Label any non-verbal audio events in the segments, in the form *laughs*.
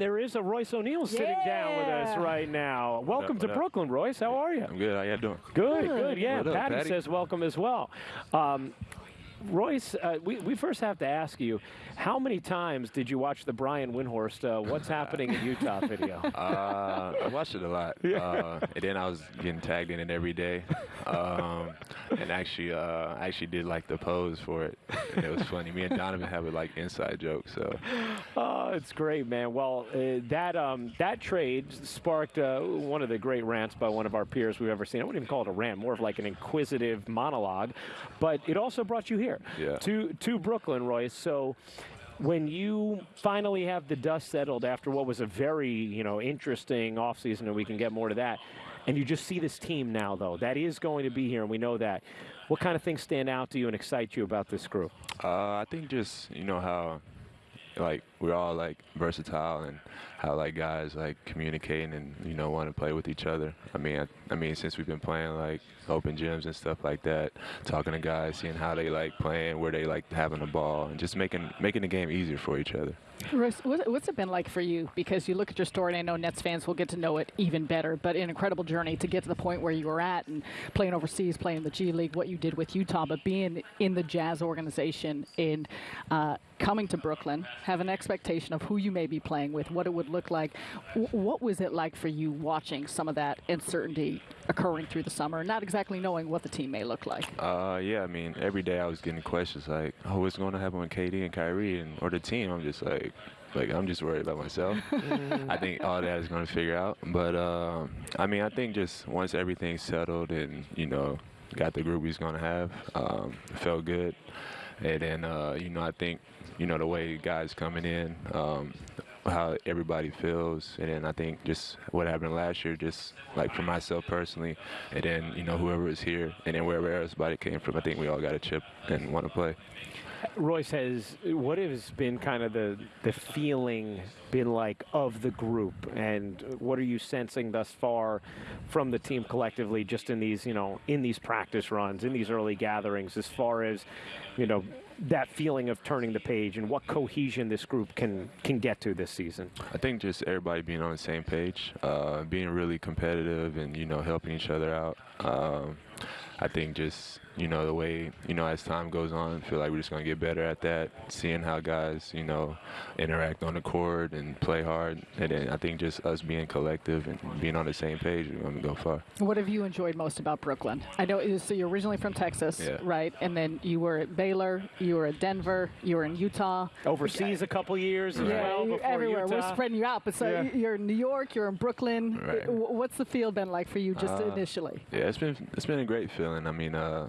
And there is a Royce O'Neale sitting down with us right now. Welcome what to up? Brooklyn, Royce. How are you? I'm good. How y'all doing? Good, Good. good. Yeah, What up, Patty, Patty? says welcome as well. Um, Royce, uh, we, we first have to ask you, how many times did you watch the Brian Windhorst uh, What's *laughs* Happening in Utah video? *laughs* Uh, I watched it a lot. Uh, and then I was getting tagged in it every day. Um, and actually, uh, I actually did like the pose for it. And it was funny. Me and Donovan have a like inside joke. So Oh, it's great, man. Well, uh, that um, that trade sparked uh, one of the great rants by one of our peers we've ever seen. I wouldn't even call it a rant, more of like an inquisitive monologue. But it also brought you here Yeah. to to Brooklyn, Royce. So. When you finally have the dust settled after what was a very, you know, interesting offseason, and we can get more to that, and you just see this team now, though, that is going to be here, and we know that. What kind of things stand out to you and excite you about this group? uh, I think just, you know, how like we're all like versatile and how like guys like communicating and you know want to play with each other. I mean, I, I mean since we've been playing like open gyms and stuff like that, talking to guys, seeing how they like playing, where they like having the ball, and just making making the game easier for each other. What- what's it been like for you? Because you look at your story, and I know Nets fans will get to know it even better. But an incredible journey to get to the point where you were at, and playing overseas, playing the G League, what you did with Utah, but being in the Jazz organization and uh, coming to Brooklyn, have an expectation of who you may be playing with, what it would look like. W- what was it like for you watching some of that uncertainty occurring through the summer, not exactly knowing what the team may look like? Uh, yeah, I mean, every day I was getting questions like, "Oh, what's going to happen with KD and Kyrie and or the team?" I'm just like, like I'm just worried about myself. *laughs* I think all that is going to figure out. But um, I mean, I think just once everything's settled and you know got the group he's going to have, um, it felt good. And then uh, you know, I think you know the way guys coming in. Um, how everybody feels, and then I think just what happened last year, just like for myself personally, and then you know whoever is here, and then wherever everybody came from, I think we all got a chip and want to play. Royce has what has been kind of the the feeling been like of the group, and what are you sensing thus far from the team collectively, just in these you know in these practice runs, in these early gatherings, as far as you know that feeling of turning the page and what cohesion this group can can get to this season. I think just everybody being on the same page, uh, being really competitive, and you know helping each other out. Um, I think just you know the way you know as time goes on, I feel like we're just gonna get better at that. Seeing how guys you know interact on the court and play hard, and then I think just us being collective and being on the same page, we're gonna go far. What have you enjoyed most about Brooklyn? I know so you're originally from Texas, Yeah. right? And then you were at Baylor, you were at Denver, you were in Utah. Overseas a couple years as well you- before everywhere. We're spreading you out, but so Yeah. you're in New York, you're in Brooklyn. Right. What's the feel been like for you just Uh, initially? Yeah, it's been it's been a great feeling. I mean, uh,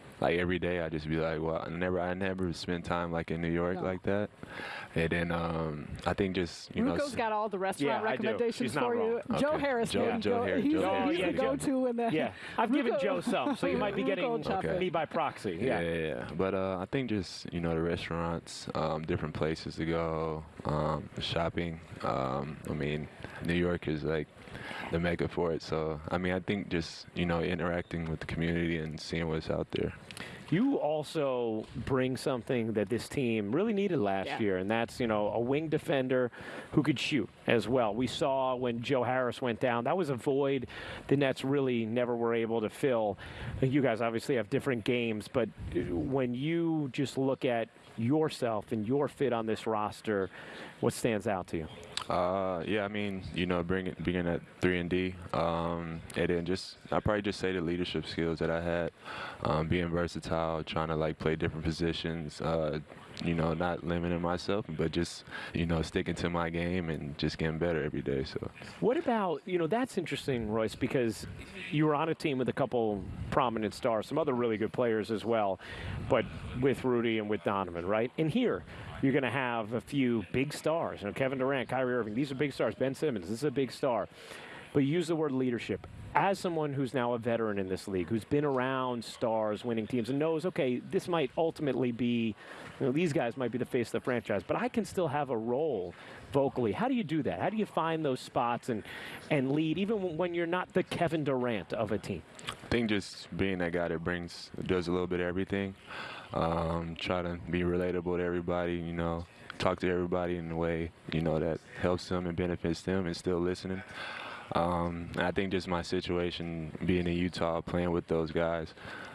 like every day, I just be like, well, I never I never spend time like in New York No. like that. And then um, I think just you know, Ruco's s- got all the restaurant Yeah, recommendations She's not for you. wrong. Joe Harris, Joe- maybe Joe go- Harris- he's, Joe the- Harris he's is the good. go-to in that. Yeah, I've given Joe some, so you might be getting Okay. me by proxy. Yeah, yeah, yeah. But uh, I think just you know the restaurants, um, different places to go, um, shopping. Um, I mean, New York is like the mecca for it. So I mean, I think just you know interacting with the community and seeing what's out there. You also bring something that this team really needed last Yeah. year, and that's you know a wing defender who could shoot as well. We saw when Joe Harris went down, that was a void the Nets really never were able to fill. You guys obviously have different games, but when you just look at yourself and your fit on this roster, what stands out to you? Uh, yeah, I mean, you know, bringing being at three and D, um, and then just I probably just say the leadership skills that I had, um, being versatile, trying to like play different positions, uh, you know, not limiting myself, but just you know sticking to my game and just getting better every day. So What about, you know, that's interesting, Royce, because you were on a team with a couple prominent stars, some other really good players as well, but with Rudy and with Donovan, right? And here, you're going to have a few big stars. You know, Kevin Durant, Kyrie Irving, these are big stars. Ben Simmons, this is a big star. But use the word leadership. As someone who's now a veteran in this league, who's been around stars, winning teams, and knows, okay, this might ultimately be, you know, these guys might be the face of the franchise, but I can still have a role vocally. How do you do that? How do you find those spots and, and lead, even when you're not the Kevin Durant of a team? I think just being that guy that brings does a little bit of everything. Um, try to be relatable to everybody, you know. talk to everybody in a way you know that helps them and benefits them, and still listening. Um, I think just my situation being in Utah, playing with those guys,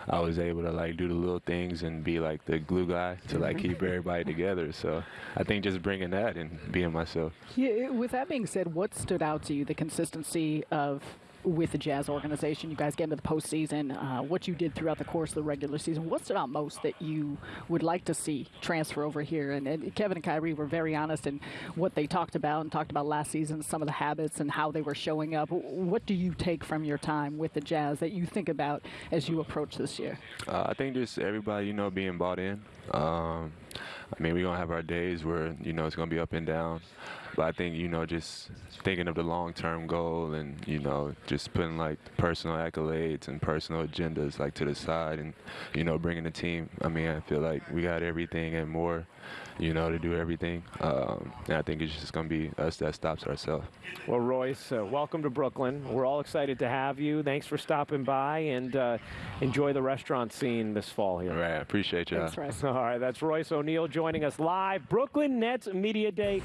I was able to like do the little things and be like the glue guy to like keep everybody together. So I think just bringing that and being myself. Yeah, with that being said, what stood out to you? The consistency of with the Jazz organization. You guys get into the postseason. Uh, what you did throughout the course of the regular season. What stood out most that you would like to see transfer over here? And, and, Kevin and Kyrie were very honest in what they talked about and talked about last season, some of the habits and how they were showing up. What do you take from your time with the Jazz that you think about as you approach this year? Uh, I think just everybody, you know, being bought in. Um, I mean, we're going to have our days where, you know, it's going to be up and down. But I think, you know, just thinking of the long term goal and, you know, just putting like personal accolades and personal agendas like to the side and, you know, bringing the team. I mean, I feel like we got everything and more, you know, to do everything. Um, and I think it's just going to be us that stops ourselves. Well, Royce, uh, welcome to Brooklyn. We're all excited to have you. Thanks for stopping by and uh, enjoy the restaurant scene this fall here. All right. Appreciate you Thanks, Royce. All right. That's Royce O'Neale joining us live. Brooklyn Nets Media Day.